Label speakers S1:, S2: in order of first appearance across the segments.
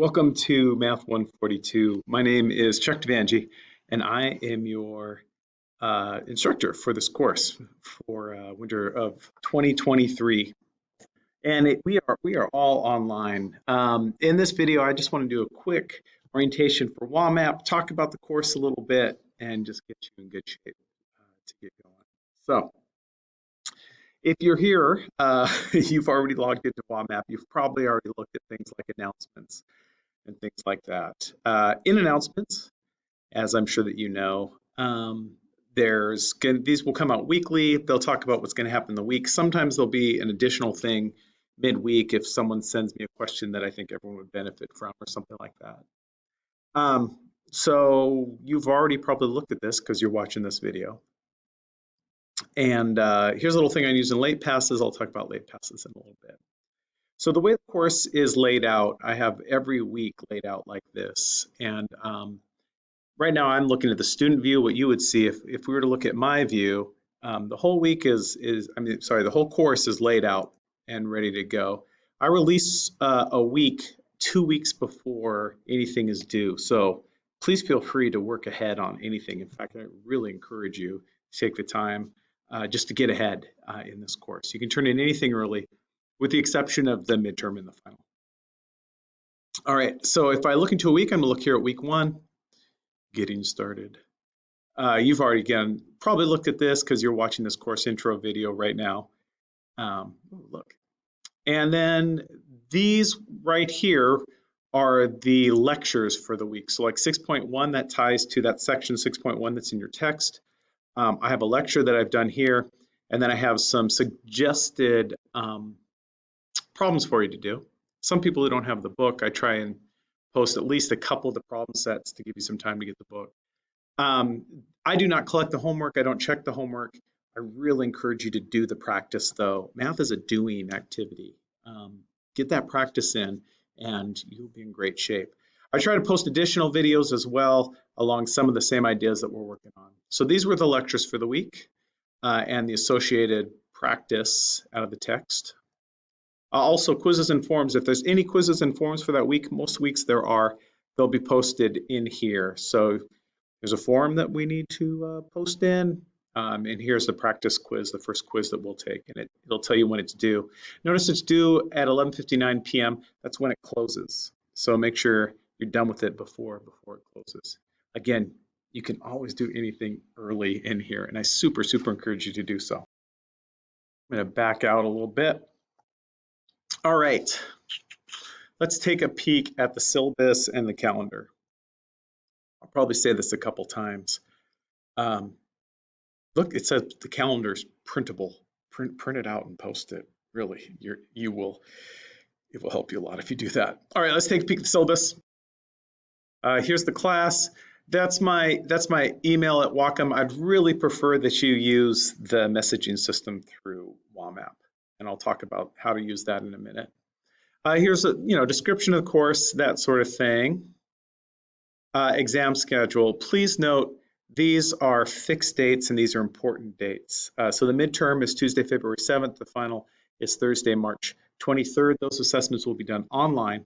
S1: Welcome to Math 142. My name is Chuck Devangi, and I am your uh, instructor for this course for uh, winter of 2023. And it, we are we are all online. Um, in this video, I just want to do a quick orientation for WAMAP, talk about the course a little bit, and just get you in good shape uh, to get going. So, if you're here, uh, you've already logged into WAMAP. You've probably already looked at things like announcements and things like that. Uh, in announcements, as I'm sure that you know, um, there's these will come out weekly. They'll talk about what's going to happen in the week. Sometimes there'll be an additional thing midweek if someone sends me a question that I think everyone would benefit from or something like that. Um, so you've already probably looked at this because you're watching this video. And uh, here's a little thing I use in late passes. I'll talk about late passes in a little bit. So the way the course is laid out, I have every week laid out like this. And um, right now I'm looking at the student view, what you would see if, if we were to look at my view, um, the whole week is, is, I mean, sorry, the whole course is laid out and ready to go. I release uh, a week, two weeks before anything is due. So please feel free to work ahead on anything. In fact, I really encourage you to take the time uh, just to get ahead uh, in this course. You can turn in anything early with the exception of the midterm and the final. All right, so if I look into a week, I'm gonna look here at week one, getting started. Uh, you've already, again, probably looked at this because you're watching this course intro video right now. Um, look. And then these right here are the lectures for the week. So like 6.1, that ties to that section 6.1 that's in your text. Um, I have a lecture that I've done here, and then I have some suggested um, problems for you to do. Some people who don't have the book, I try and post at least a couple of the problem sets to give you some time to get the book. Um, I do not collect the homework. I don't check the homework. I really encourage you to do the practice though. Math is a doing activity. Um, get that practice in and you'll be in great shape. I try to post additional videos as well along some of the same ideas that we're working on. So these were the lectures for the week uh, and the associated practice out of the text. Uh, also quizzes and forms. If there's any quizzes and forms for that week, most weeks there are, they'll be posted in here. So there's a form that we need to uh, post in. Um, and here's the practice quiz, the first quiz that we'll take, and it, it'll tell you when it's due. Notice it's due at 11.59 p.m. That's when it closes. So make sure you're done with it before, before it closes. Again, you can always do anything early in here, and I super, super encourage you to do so. I'm gonna back out a little bit. All right, let's take a peek at the syllabus and the calendar. I'll probably say this a couple times. Um, look, it says the calendar's printable. Print, print it out and post it. Really, you're, you will, it will help you a lot if you do that. All right, let's take a peek at the syllabus. Uh, here's the class. That's my that's my email at Whatcom. I'd really prefer that you use the messaging system through WAMAP and I'll talk about how to use that in a minute. Uh, here's a you know description of the course, that sort of thing. Uh, exam schedule. Please note these are fixed dates and these are important dates. Uh, so the midterm is Tuesday, February 7th. The final is Thursday, March 23rd. Those assessments will be done online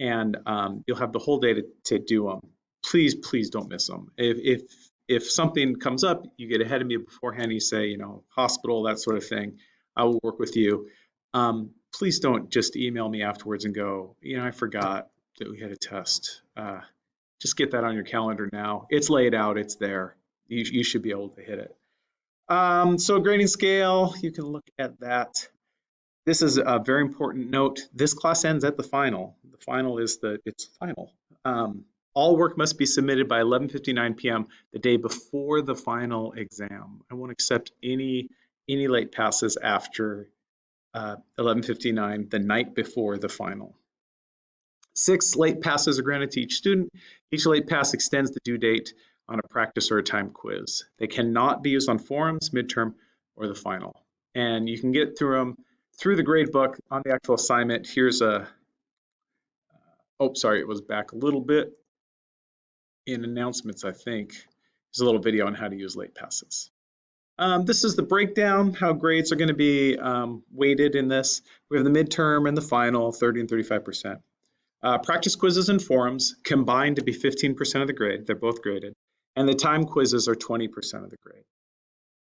S1: and um, you'll have the whole day to, to do them. Please, please don't miss them. If, if, if something comes up, you get ahead of me beforehand, you say, you know, hospital, that sort of thing. I will work with you. Um, please don't just email me afterwards and go, you know, I forgot that we had a test. Uh, just get that on your calendar now. It's laid out, it's there. You, you should be able to hit it. Um, so grading scale, you can look at that. This is a very important note. This class ends at the final. The final is the, it's final. Um, all work must be submitted by 11.59 p.m. the day before the final exam. I won't accept any any late passes after uh, 11.59 the night before the final. Six late passes are granted to each student. Each late pass extends the due date on a practice or a time quiz. They cannot be used on forums, midterm, or the final. And you can get through them through the grade book on the actual assignment. Here's a, uh, oh, sorry, it was back a little bit in announcements, I think. There's a little video on how to use late passes. Um, this is the breakdown, how grades are going to be um, weighted in this. We have the midterm and the final, 30 and 35%. Uh, practice quizzes and forums combined to be 15% of the grade. They're both graded. And the time quizzes are 20% of the grade.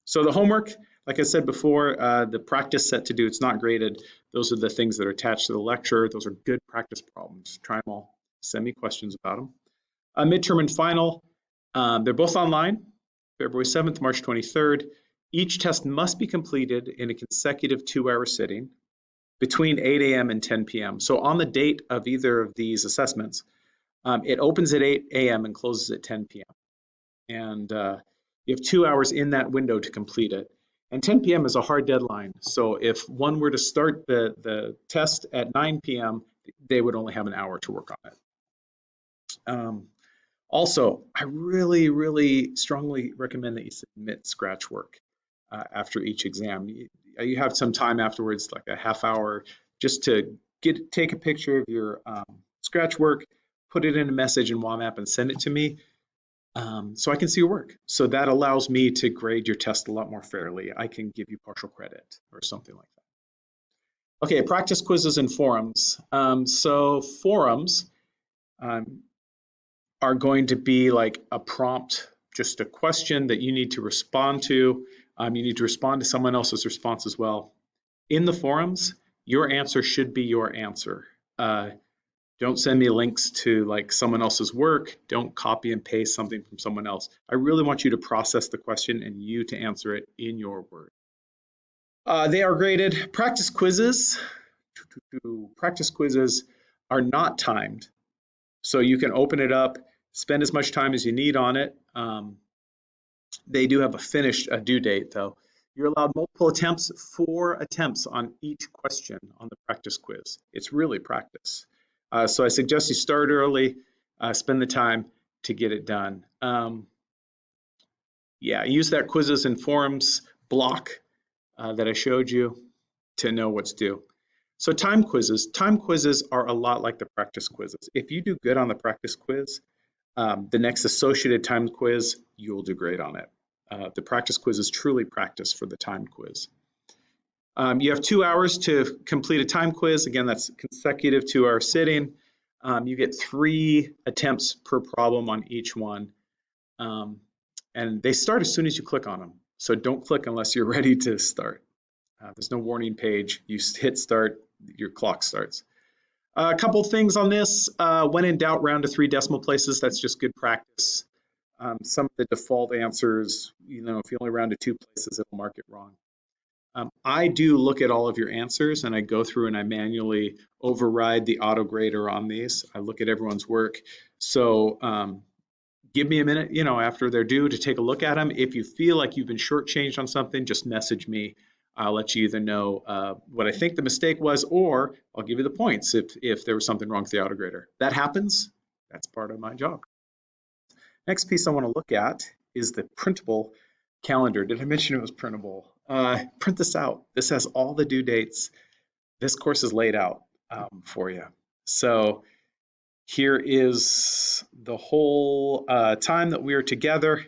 S1: So the homework, like I said before, uh, the practice set to do, it's not graded. Those are the things that are attached to the lecture. Those are good practice problems. Try them all. Send me questions about them. Uh, midterm and final, um, they're both online, February 7th, March 23rd. Each test must be completed in a consecutive two-hour sitting between 8 a.m. and 10 p.m. So on the date of either of these assessments, um, it opens at 8 a.m. and closes at 10 p.m. And uh, you have two hours in that window to complete it. And 10 p.m. is a hard deadline. So if one were to start the, the test at 9 p.m., they would only have an hour to work on it. Um, also, I really, really strongly recommend that you submit scratch work uh, after each exam. You, you, have some time afterwards, like a half hour, just to get take a picture of your um, scratch work, put it in a message in WAMAP and send it to me um, so I can see your work. So that allows me to grade your test a lot more fairly. I can give you partial credit or something like that. Okay, practice quizzes and forums. Um, so forums um, are going to be like a prompt, just a question that you need to respond to. Um, you need to respond to someone else's response as well. In the forums, your answer should be your answer. Uh, don't send me links to like someone else's work. Don't copy and paste something from someone else. I really want you to process the question and you to answer it in your words. Uh, they are graded. Practice quizzes. Practice quizzes are not timed. So you can open it up, spend as much time as you need on it. Um, they do have a finished a due date though. You're allowed multiple attempts, four attempts on each question on the practice quiz. It's really practice. Uh, so I suggest you start early, uh, spend the time to get it done. Um, yeah, use that quizzes and forums block uh, that I showed you to know what's due. So time quizzes, time quizzes are a lot like the practice quizzes. If you do good on the practice quiz, um, the next associated time quiz, you'll do great on it. Uh, the practice quiz is truly practice for the time quiz. Um, you have two hours to complete a time quiz. Again, that's consecutive to our sitting. Um, you get three attempts per problem on each one. Um, and they start as soon as you click on them. So don't click unless you're ready to start. Uh, there's no warning page. You hit start, your clock starts. Uh, a couple things on this. Uh, when in doubt, round to three decimal places. That's just good practice. Um, some of the default answers, you know, if you only round to two places, it'll mark it wrong. Um, I do look at all of your answers and I go through and I manually override the auto grader on these. I look at everyone's work. So um, give me a minute, you know, after they're due to take a look at them. If you feel like you've been shortchanged on something, just message me. I'll let you either know uh, what I think the mistake was, or I'll give you the points if, if there was something wrong with the auto grader. That happens, that's part of my job. Next piece I want to look at is the printable calendar. Did I mention it was printable? Uh, print this out. This has all the due dates. This course is laid out um, for you. So here is the whole uh, time that we are together.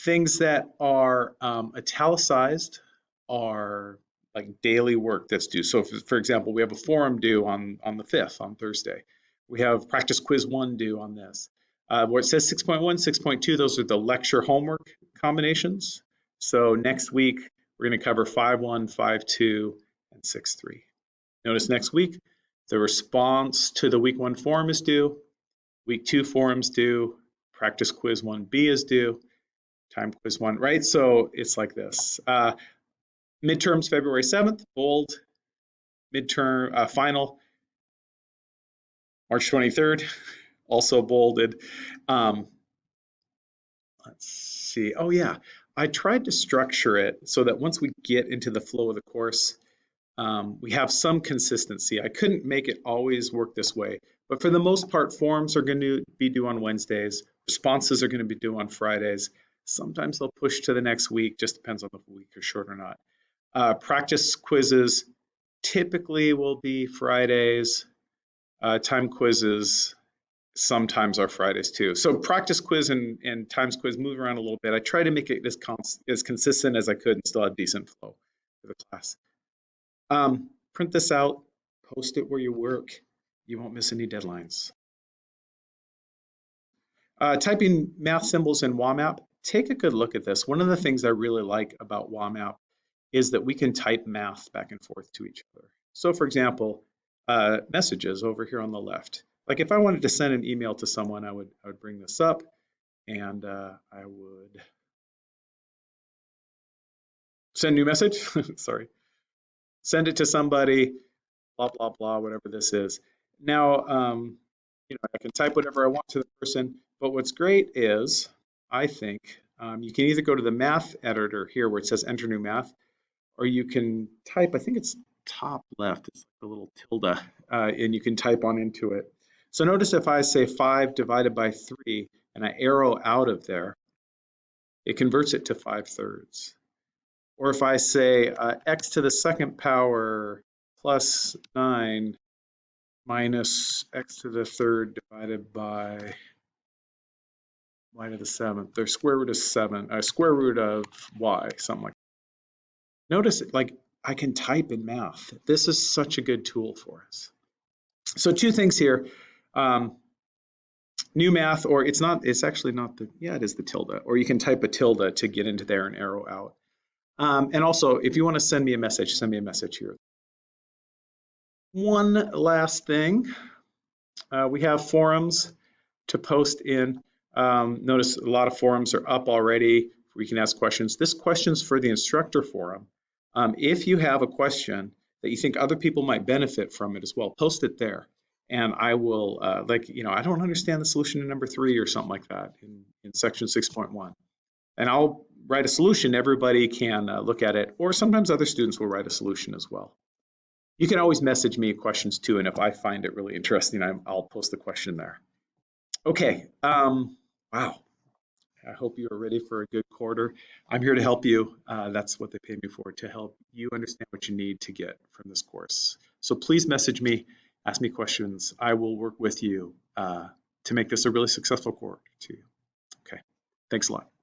S1: Things that are um, italicized are like daily work that's due. So if, for example, we have a forum due on, on the 5th, on Thursday. We have practice quiz one due on this. Uh, where it says 6.1, 6.2, those are the lecture homework combinations. So next week, we're going to cover 5.1, 5.2, and 6.3. Notice next week, the response to the week one forum is due, week two forums due, practice quiz 1B is due, time quiz one, right? So it's like this. Uh, midterms February 7th, bold, midterm uh, final March 23rd, also bolded. Um, let's see. Oh yeah, I tried to structure it so that once we get into the flow of the course, um, we have some consistency. I couldn't make it always work this way, but for the most part, forums are going to be due on Wednesdays. Responses are going to be due on Fridays. Sometimes they'll push to the next week, just depends on the week is short or not. Uh, practice quizzes typically will be Fridays. Uh, time quizzes sometimes are Fridays too. So practice quiz and, and times quiz move around a little bit. I try to make it as, cons as consistent as I could and still have decent flow for the class. Um, print this out, post it where you work. You won't miss any deadlines. Uh, typing math symbols in WAMAP, take a good look at this. One of the things I really like about WAMAP is that we can type math back and forth to each other. So for example, uh, messages over here on the left. Like if I wanted to send an email to someone, I would, I would bring this up and uh, I would send new message, sorry, send it to somebody, blah, blah, blah, whatever this is. Now, um, you know, I can type whatever I want to the person, but what's great is, I think, um, you can either go to the math editor here where it says enter new math, or you can type, I think it's top left, it's a little tilde, uh, and you can type on into it. So notice if I say 5 divided by 3 and I arrow out of there, it converts it to 5 thirds. Or if I say uh, x to the second power plus 9 minus x to the third divided by y to the seventh, or square root of 7, uh, square root of y, something like Notice, like, I can type in math. This is such a good tool for us. So two things here. Um, new math, or it's not, it's actually not the, yeah, it is the tilde, or you can type a tilde to get into there and arrow out. Um, and also, if you want to send me a message, send me a message here. One last thing, uh, we have forums to post in. Um, notice a lot of forums are up already. We can ask questions. This question's for the instructor forum. Um, if you have a question that you think other people might benefit from it as well, post it there. And I will, uh, like, you know, I don't understand the solution to number three or something like that in, in section 6.1. And I'll write a solution, everybody can uh, look at it, or sometimes other students will write a solution as well. You can always message me questions too, and if I find it really interesting, i will post the question there. Okay, um, wow. I hope you are ready for a good quarter. I'm here to help you. Uh, that's what they pay me for, to help you understand what you need to get from this course. So please message me, ask me questions. I will work with you uh, to make this a really successful quarter to you. Okay, thanks a lot.